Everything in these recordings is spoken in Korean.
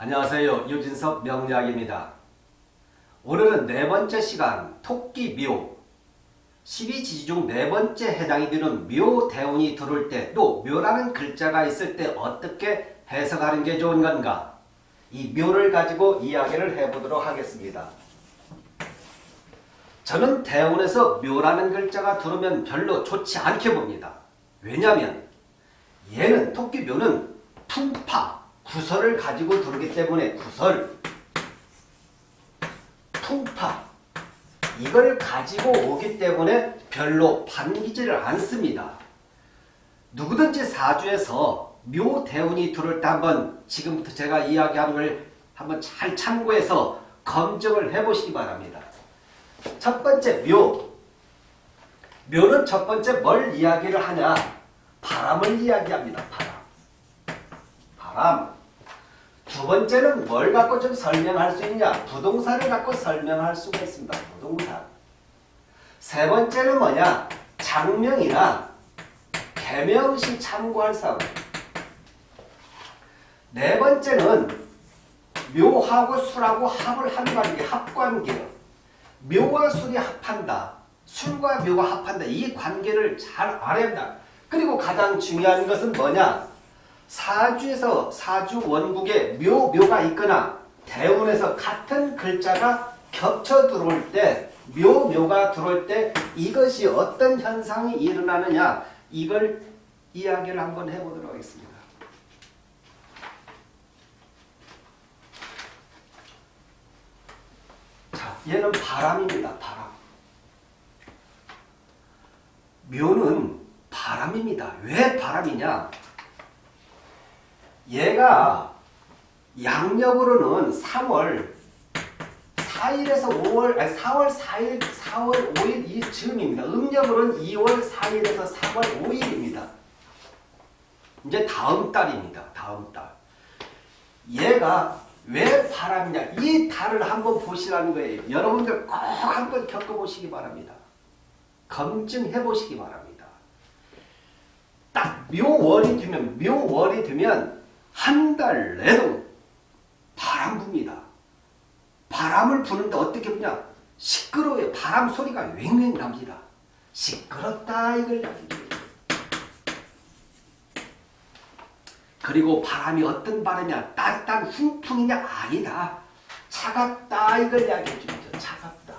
안녕하세요. 유진석 명리학입니다. 오늘은 네 번째 시간 토끼 묘 12지지 중 네 번째 해당이 되는 묘대운이 들어올 때 또 묘라는 글자가 있을 때 어떻게 해석하는 게 좋은 건가 이 묘를 가지고 이야기를 해보도록 하겠습니다. 저는 대운에서 묘라는 글자가 들어오면 별로 좋지 않게 봅니다. 왜냐하면 얘는 토끼묘는 풍파, 구설을 가지고 들어오기 때문에 구설, 풍파 이걸 가지고 오기 때문에 별로 반기지를 않습니다. 누구든지 사주에서 묘대운이 들어올 때 한번 지금부터 제가 이야기하는 걸 한번 잘 참고해서 검증을 해보시기 바랍니다. 첫 번째 묘. 묘는 첫 번째 뭘 이야기를 하냐? 바람을 이야기합니다. 바람. 바람. 두 번째는 뭘 갖고 좀 설명할 수 있냐? 부동산을 갖고 설명할 수가 있습니다. 부동산. 세 번째는 뭐냐? 장명이나 개명시 참고할 사항. 네 번째는 묘하고 술하고 합을 한 관계, 합관계요. 묘와 술이 합한다. 술과 묘가 합한다. 이 관계를 잘 알아야 한다. 그리고 가장 중요한 것은 뭐냐? 사주에서 사주 원국에 묘, 묘가 있거나 대운에서 같은 글자가 겹쳐 들어올 때 묘, 묘가 들어올 때 이것이 어떤 현상이 일어나느냐 이걸 이야기를 한번 해보도록 하겠습니다. 자, 얘는 바람입니다. 바람. 묘는 바람입니다. 왜 바람이냐? 얘가 양력으로는 3월 4일에서 5월, 아니 4월 4일, 4월 5일 이 즈음입니다. 음력으로는 2월 4일에서 4월 5일입니다. 이제 다음 달입니다. 다음 달. 얘가 왜 바람이냐? 이 달을 한번 보시라는 거예요. 여러분들 꼭 한번 겪어보시기 바랍니다. 검증해 보시기 바랍니다. 딱 묘월이 되면 묘월이 되면 한 달 내도 바람 붑니다. 바람을 부는데 어떻게 부냐? 시끄러워요. 바람 소리가 왱왱 납니다. 시끄럽다 이걸 그리고 바람이 어떤 바람이냐? 따뜻한 훈풍이냐? 아니다. 차갑다 이걸 이야기해 줍니다. 차갑다.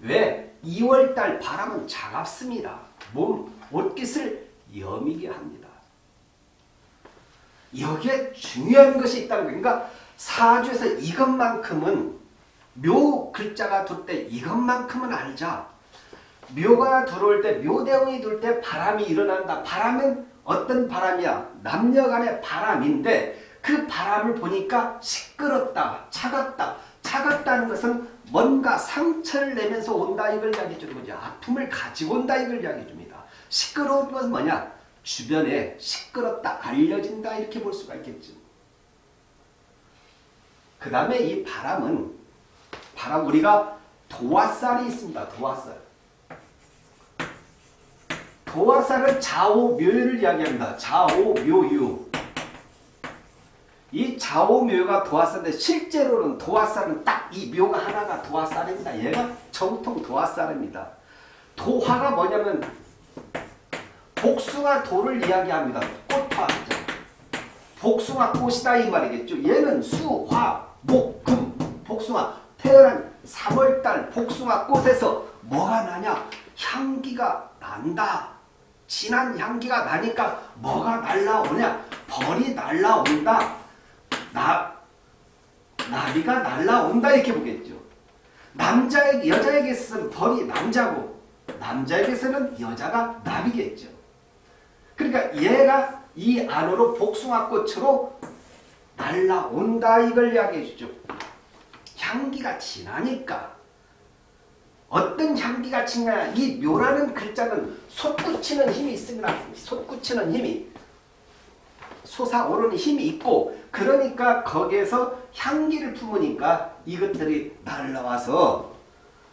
왜? 2월달 바람은 차갑습니다. 몸, 옷깃을 여미게 합니다. 여기에 중요한 것이 있다는 거예요. 그러니까 사주에서 이것만큼은 묘 글자가 둘 때 이것만큼은 알자. 묘가 들어올 때 묘대운이 들어올 때 바람이 일어난다. 바람은 어떤 바람이야? 남녀 간의 바람인데 그 바람을 보니까 시끄럽다. 차갑다. 차갑다는 것은 뭔가 상처를 내면서 온다 이걸 이야기해 주는 거죠. 아픔을 가지고 온다 이걸 이야기해 줍니다. 시끄러운 것은 뭐냐? 주변에 시끄럽다, 알려진다 이렇게 볼 수가 있겠죠. 그 다음에 이 바람은 바람 우리가 도화살이 있습니다. 도화살. 도화살은 좌오묘유를 이야기합니다. 좌오묘유. 이 좌오묘가 도화살인데 실제로는 도화살은 딱 이 묘가 하나가 도화살입니다. 얘가 정통 도화살입니다. 도화가 뭐냐면 복숭아 돌을 이야기합니다. 꽃화죠. 복숭아 꽃이다 이 말이겠죠. 얘는 수, 화, 목, 금, 복숭아. 태어난 3월달 복숭아 꽃에서 뭐가 나냐? 향기가 난다. 진한 향기가 나니까 뭐가 날라오냐? 벌이 날라온다. 나, 나비가 날라온다 이렇게 보겠죠. 남자에게, 여자에게서는 벌이 남자고 남자에게서는 여자가 나비겠죠. 그러니까 얘가 이 안으로 복숭아꽃으로 날라온다 이걸 이야기해 주죠. 향기가 진하니까 어떤 향기가 진냐 이 묘라는 글자는 솟구치는 힘이 있습니다. 솟구치는 힘이 솟아오르는 힘이 있고 그러니까 거기에서 향기를 품으니까 이것들이 날라와서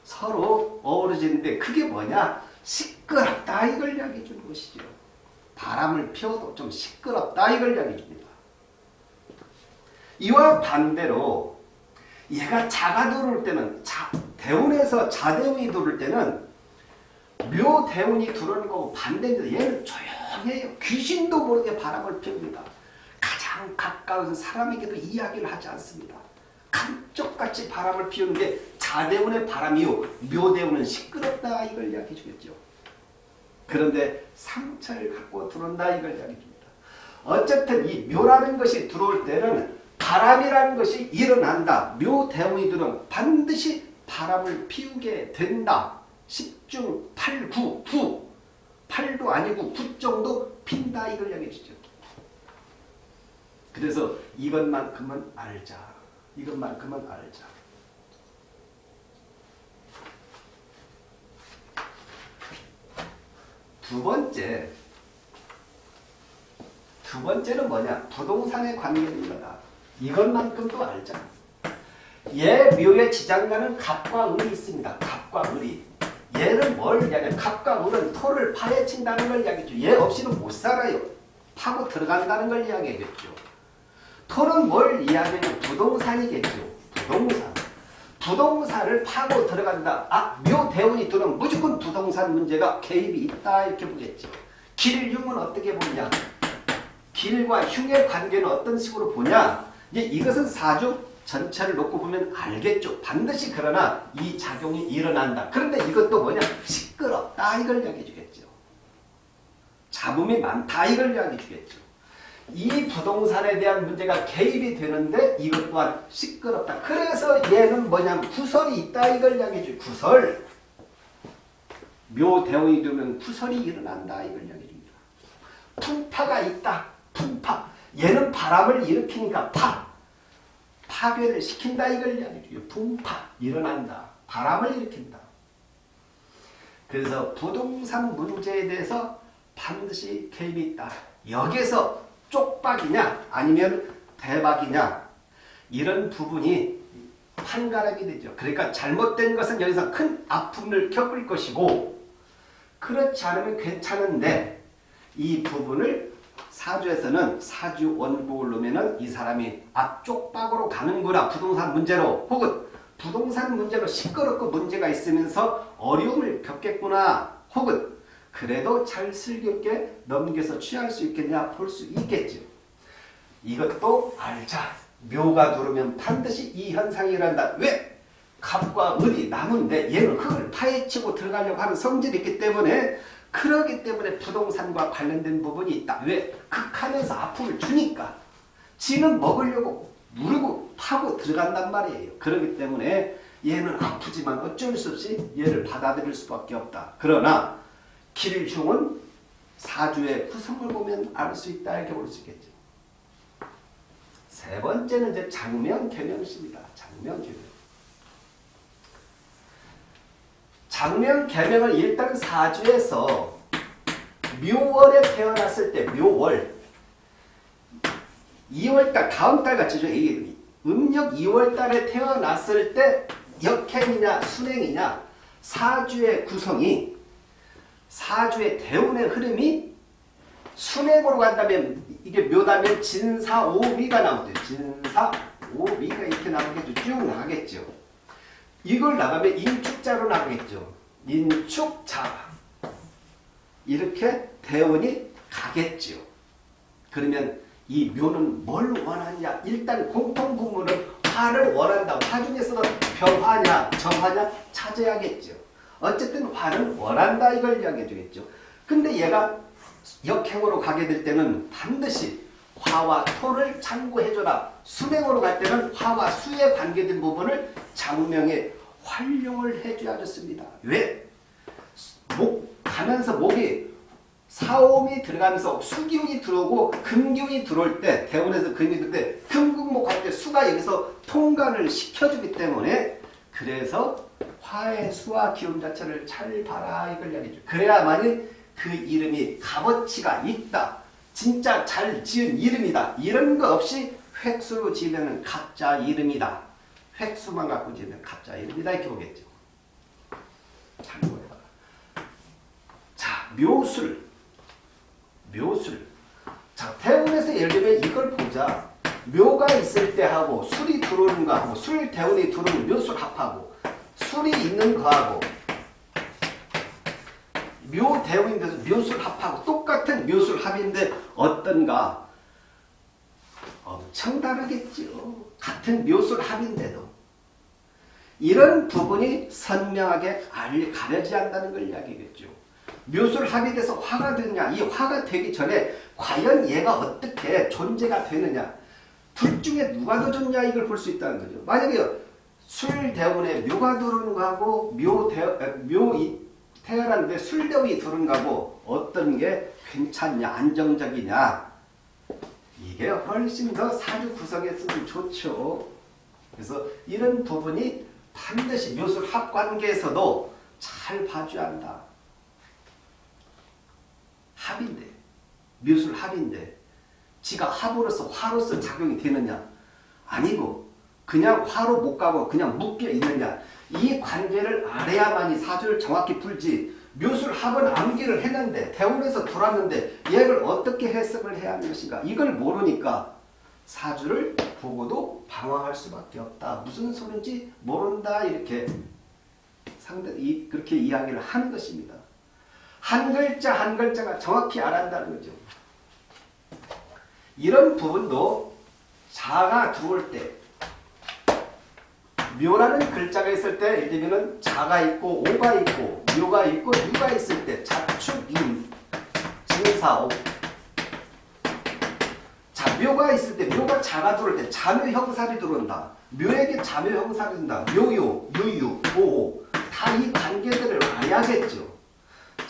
서로 어우러지는데 그게 뭐냐 시끄럽다 이걸 이야기해 주는 것이죠. 바람을 피워도 좀 시끄럽다 이걸 이야기해 줍니다. 이와 반대로 얘가 자가 들어올 때는 자, 대운에서 자대운이 들어올 때는 묘대운이 들어오는 거고 반대입니다. 얘는 조용해요. 귀신도 모르게 바람을 피웁니다. 가장 가까운 사람에게도 이야기를 하지 않습니다. 감쪽같이 바람을 피우는 게 자대운의 바람이요. 묘대운은 시끄럽다 이걸 이야기해 주겠죠. 그런데 상처를 갖고 들어온다 이걸 이야기해 줍니다. 어쨌든 이 묘라는 것이 들어올 때는 바람이라는 것이 일어난다. 묘대운이 들어오면 반드시 바람을 피우게 된다. 10중 8, 9, 9. 8도 아니고 9 정도 핀다 이걸 이야기해 주죠. 그래서 이것만큼은 알자. 이것만큼은 알자. 두 번째, 두 번째는 뭐냐? 부동산에 관계된 거다. 이것만큼도 알자. 얘 묘의 지장가는 갑과 을이 있습니다. 갑과 을이. 얘는 뭘 이야기해? 갑과 을은 토를 파헤친다는 걸 이야기죠. 얘 없이는 못 살아요. 파고 들어간다는 걸 이야기하겠죠. 토는 뭘 이야기하면 부동산이겠죠. 부동산. 부동산을 파고 들어간다. 아, 묘대운이 들어오면 무조건 부동산 문제가 개입이 있다 이렇게 보겠죠. 길흉은 어떻게 보냐? 길과 흉의 관계는 어떤 식으로 보냐? 이제 이것은 사주 전체를 놓고 보면 알겠죠. 반드시 그러나 이 작용이 일어난다. 그런데 이것도 뭐냐? 시끄럽다 이걸 이야기해 주겠죠. 잡음이 많다 이걸 이야기해 주겠죠. 이 부동산에 대한 문제가 개입이 되는데 이것 또한 시끄럽다. 그래서 얘는 뭐냐면 구설이 있다 이걸 이야기해 줘. 구설. 묘대원이 되면 구설이 일어난다 이걸 이야기해 줍니다. 풍파가 있다. 풍파. 얘는 바람을 일으키니까 파. 파괴를 시킨다 이걸 이야기해 줘요. 풍파. 일어난다. 바람을 일으킨다. 그래서 부동산 문제에 대해서 반드시 개입이 있다. 여기서 쪽박이냐 아니면 대박이냐 이런 부분이 판가락이 되죠. 그러니까 잘못된 것은 여기서 큰 아픔을 겪을 것이고 그렇지 않으면 괜찮은데 이 부분을 사주에서는 사주 원복을 놓으면 이 사람이 앞쪽박으로 가는구나 부동산 문제로 혹은 부동산 문제로 시끄럽고 문제가 있으면서 어려움을 겪겠구나 혹은 그래도 잘 슬기롭게 넘겨서 취할 수 있겠냐 볼 수 있겠죠. 이것도 알자. 묘가 들어오면 반드시 이 현상이 일어난다. 왜? 갑과 을이 남은데 얘는 흙을 파헤치고 들어가려고 하는 성질이 있기 때문에 그러기 때문에 부동산과 관련된 부분이 있다. 왜? 극한에서 아픔을 주니까 지는 먹으려고 누르고 파고 들어간단 말이에요. 그렇기 때문에 얘는 아프지만 어쩔 수 없이 얘를 받아들일 수밖에 없다. 그러나 길흉은 사주의 구성을 보면 알 수 있다 이렇게 볼 수 있겠죠. 세 번째는 이제 장명 개명입니다. 장명 개명. 장명 개명을 일단 사주에서 묘월에 태어났을 때 묘월 2월달 다음 달. 이 음력 2월달에 태어났을 때 역행이냐 순행이냐 사주의 구성이 사주의 대운의 흐름이 순행으로 간다면 이게 묘다면 진사오미가 나오죠. 진사오미가 이렇게 나오겠죠. 쭉 나가겠죠. 이걸 나가면 인축자로 나가겠죠. 인축자 이렇게 대운이 가겠죠. 그러면 이 묘는 뭘 원하냐? 일단 공통부문은 화를 원한다. 화 중에서도 병화냐 정화냐 찾아야겠죠. 어쨌든 화는 원한다 이걸 이야기해 주겠죠. 근데 얘가 역행으로 가게 될 때는 반드시 화와 토를 참고해줘라. 수명으로 갈 때는 화와 수에 관계된 부분을 장명에 활용을 해줘야 좋습니다. 왜? 목 가면서 목이 사옴이 들어가면서 수기운이 들어오고 금기운이 들어올 때 대운에서 금이 들때 을 금국목 할 때 수가 여기서 통관을 시켜주기 때문에 그래서 화의 수와 기운 자체를 잘 봐라 이걸 이야기죠. 그래야만이 그 이름이 값어치가 있다. 진짜 잘 지은 이름이다. 이런 거 없이 획수로 지으면 가짜 이름이다. 획수만 갖고 지으면 가짜 이름이다 이렇게 보겠죠. 참고해봐라. 자, 묘술. 묘술. 자, 대운에서 예를 들면 이걸 보자. 묘가 있을 때 하고 술이 들어오는 거 하고 술 대운이 들어오는 묘술 합하고 술이 있는 거 하고 묘 대운인데서 묘술 합하고 똑같은 묘술 합인데 어떤가 엄청 다르겠죠. 같은 묘술 합인데도 이런 부분이 선명하게 알- 가려지 않는다는 걸 이야기겠죠. 묘술 합이 돼서 화가 되느냐 이 화가 되기 전에 과연 얘가 어떻게 존재가 되느냐 둘 중에 누가 더 좋냐 이걸 볼 수 있다는 거죠. 만약에 술 대운에 묘가 들어오는 거하고 묘 태어났는데 술 대운이 들어오는 거하고 어떤 게 괜찮냐 안정적이냐 이게 훨씬 더 사주 구성했으면 좋죠. 그래서 이런 부분이 반드시 묘술 합관계에서도 잘 봐줘야 한다. 합인데 묘술 합인데 지가 합으로서 화로서 작용이 되느냐? 아니고 그냥 화로 못 가고 그냥 묶여 있느냐? 이 관계를 알아야만이 사주를 정확히 풀지 묘술 합은 암기를 했는데 대운에서 돌았는데 얘를 어떻게 해석을 해야 하는 것인가? 이걸 모르니까 사주를 보고도 방황할 수밖에 없다. 무슨 소린지 모른다. 이렇게 상대 이 그렇게 이야기를 하는 것입니다. 한 글자 한 글자가 정확히 알아야 한다는 거죠. 이런 부분도 자가 들어올 때 묘라는 글자가 있을 때 예를 들면 자가 있고 오가 있고 묘가 있고 유가 있을 때 자축, 임, 진사, 오 자, 묘가 있을 때 묘가 자가 들어올 때 자묘 형살이 들어온다. 묘에게 자묘 형살이 된다. 묘요, 유유, 오오 다이 관계들을 알아야겠죠.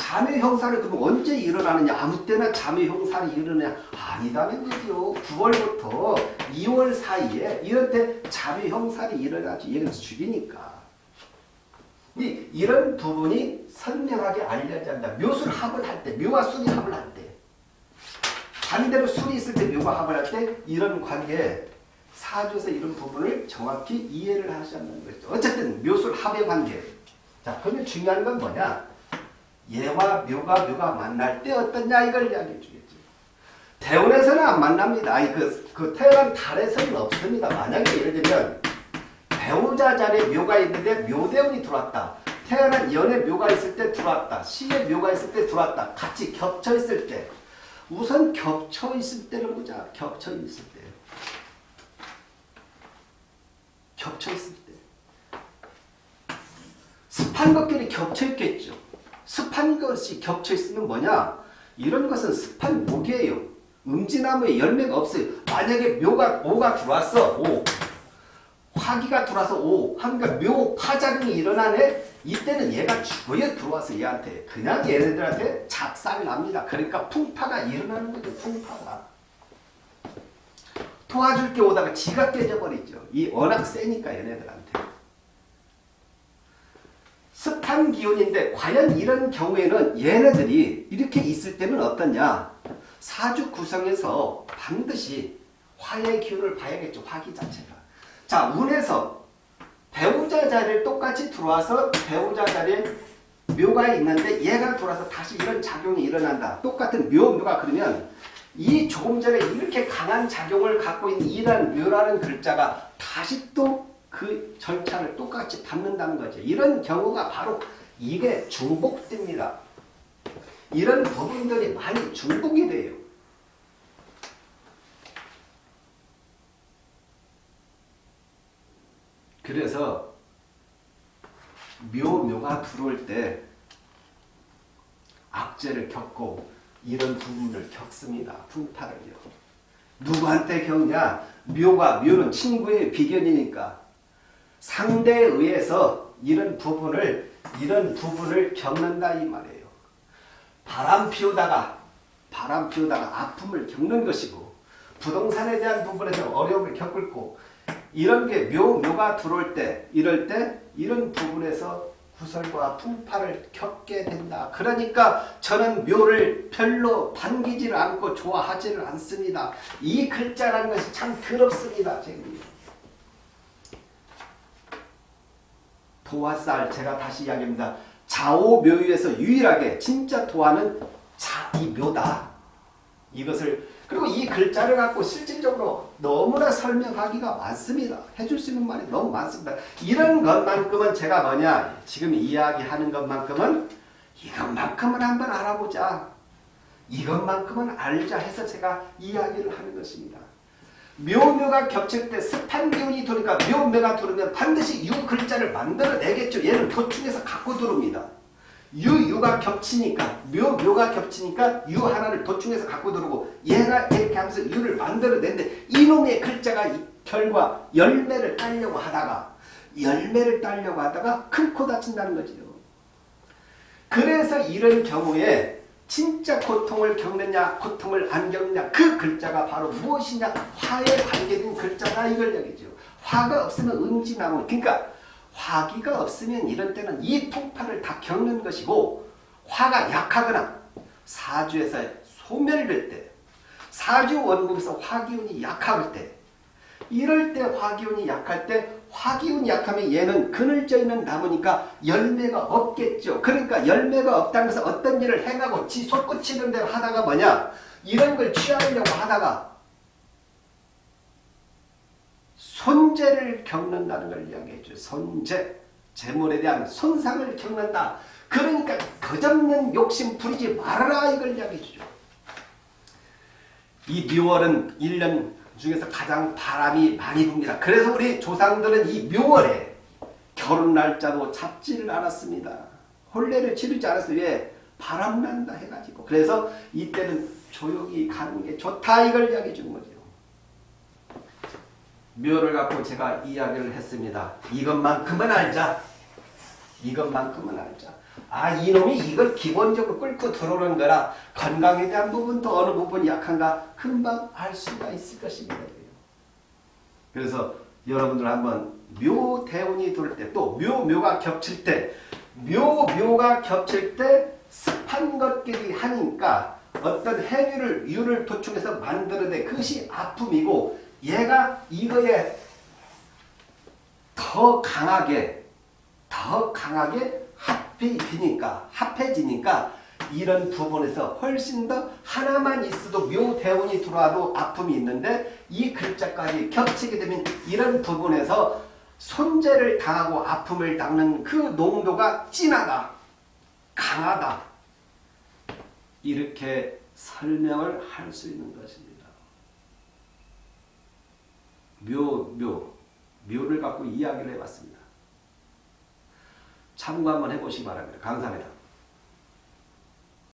자묘 형살이 그럼 언제 일어나느냐? 아무 때나 자묘 형살이 일어나냐? 아니다는 거죠. 9월부터 2월 사이에 이럴 때 자묘 형살이 일어나지. 얘는 죽이니까. 이, 이런 부분이 선명하게 알려져 한다. 묘술 합을 할 때, 묘와 술이 합을 할 때. 반대로 술이 있을 때 묘가 합을 할 때 이런 관계 사주에서 이런 부분을 정확히 이해를 하셔야 하는 거죠. 어쨌든 묘술 합의 관계. 자, 그러면 중요한 건 뭐냐? 얘와 묘가 묘가 만날 때 어떠냐 이걸 이야기해 주겠죠. 대운에서는 안 만납니다. 아니 그, 그 태어난 달에서는 없습니다. 만약에 예를 들면 배우자 자리에 묘가 있는데 묘대운이 들어왔다. 태어난 연에 묘가 있을 때 들어왔다. 시에 묘가 있을 때 들어왔다. 같이 겹쳐 있을 때 우선 겹쳐 있을 때를 보자. 겹쳐 있을 때. 겹쳐 있을 때. 습한 것끼리 겹쳐 있겠죠. 습한 것이 겹쳐 있으면 뭐냐? 이런 것은 습한 목이에요. 음지나무에 열매가 없어요. 만약에 묘가 오가 들어왔어. 오. 화기가 들어와서 오. 하니까 묘 파작용이 일어나네. 이때는 얘가 죽어야 들어와서 얘한테 그냥 얘네들한테 작살 납니다. 그러니까 풍파가 일어나는 거죠. 풍파가. 도와줄 게 오다가 지가 깨져버리죠. 이 워낙 세니까 얘네들한테. 습한 기운인데 과연 이런 경우에는 얘네들이 이렇게 있을 때는 어떠냐? 사주 구성에서 반드시 화의 기운을 봐야겠죠. 화기 자체가. 자, 운에서 배우자 자리를 똑같이 들어와서 배우자 자리에 묘가 있는데 얘가 돌아서 다시 이런 작용이 일어난다. 똑같은 묘, 묘가 그러면 이 조금 전에 이렇게 강한 작용을 갖고 있는 이란 묘라는 글자가 다시 또 그 절차를 똑같이 받는다는 거죠. 이런 경우가 바로 이게 중복됩니다. 이런 부분들이 많이 중복이 돼요. 그래서 묘, 묘가 들어올 때 악재를 겪고 이런 부분을 겪습니다. 풍파를요. 누구한테 겪냐? 묘가, 묘는 친구의 비견이니까 상대에 의해서 이런 부분을 이런 부분을 겪는다 이 말이에요. 바람 피우다가 바람 피우다가 아픔을 겪는 것이고 부동산에 대한 부분에서 어려움을 겪고 이런 게 묘, 묘가 들어올 때 이럴 때 이런 부분에서 구설과 풍파를 겪게 된다. 그러니까 저는 묘를 별로 반기지를 않고 좋아하지를 않습니다. 이 글자라는 것이 참 더럽습니다. 지금. 도화살 제가 다시 이야기합니다. 좌오묘유에서 유일하게 진짜 도화는 자, 이 묘다. 이것을 그리고 이 글자를 갖고 실질적으로 너무나 설명하기가 많습니다. 해줄 수 있는 말이 너무 많습니다. 이런 것만큼은 제가 뭐냐 지금 이야기하는 것만큼은 이것만큼은 한번 알아보자. 이것만큼은 알자 해서 제가 이야기를 하는 것입니다. 묘묘가 겹칠 때 습한 기운이 도니까 묘묘가 들으면 반드시 유 글자를 만들어내겠죠. 얘는 도충에서 갖고 들어옵니다. 유, 유가 겹치니까 묘, 묘가 겹치니까 유 하나를 도충해서 갖고 들어오고 얘가 이렇게 하면서 유를 만들어낸데 이놈의 글자가 이 결과 열매를 따려고 하다가 열매를 따려고 하다가 큰 코 다친다는 거지요. 그래서 이런 경우에 진짜 고통을 겪느냐 고통을 안 겪느냐 그 글자가 바로 무엇이냐 화에 관계된 글자다 이걸 얘기죠. 화가 없으면 응지나무 그러니까 화기가 없으면 이런 때는 이 통파를 다 겪는 것이고 화가 약하거나 사주에서 소멸될 때 사주 원국에서 화기운이 약할 때 이럴 때 화기운이 약할 때 화기운이 약하면 얘는 그늘져 있는 나무니까 열매가 없겠죠. 그러니까 열매가 없다는 것은 어떤 일을 행하고 지 솟구치는 대로 하다가 뭐냐 이런 걸 취하려고 하다가 손재를 겪는다는 걸 이야기해 줘요. 손재. 재물에 대한 손상을 겪는다. 그러니까 거접는 욕심 부리지 말아라 이걸 이야기해 주죠. 이 묘월은 1년 중에서 가장 바람이 많이 붑니다. 그래서 우리 조상들은 이 묘월에 결혼 날짜도 잡지를 않았습니다. 혼례를 치르지 않았어요. 왜? 바람 난다 해가지고. 그래서 이때는 조용히 가는 게 좋다 이걸 이야기해 주는 거죠. 묘를 갖고 제가 이야기를 했습니다. 이것만큼은 알자. 이것만큼은 알자. 아 이놈이 이걸 기본적으로 끌고 들어오는 거라 건강에 대한 부분도 어느 부분이 약한가 금방 알 수가 있을 것입니다. 그래서 여러분들 한번 묘 대운이 돌 때 또 묘 묘가 겹칠 때 묘 묘가 겹칠 때 습한 것끼리 하니까 어떤 행위를 유를 도축해서 만들어내 그것이 아픔이고 얘가 이거에 더 강하게 더 강하게 합해지니까 합해지니까 이런 부분에서 훨씬 더 하나만 있어도 묘대운이 들어와도 아픔이 있는데 이 글자까지 겹치게 되면 이런 부분에서 손재를 당하고 아픔을 당는 그 농도가 진하다. 강하다. 이렇게 설명을 할 수 있는 것입니다. 묘, 묘, 묘를 갖고 이야기를 해봤습니다. 참고 한번 해보시기 바랍니다. 감사합니다.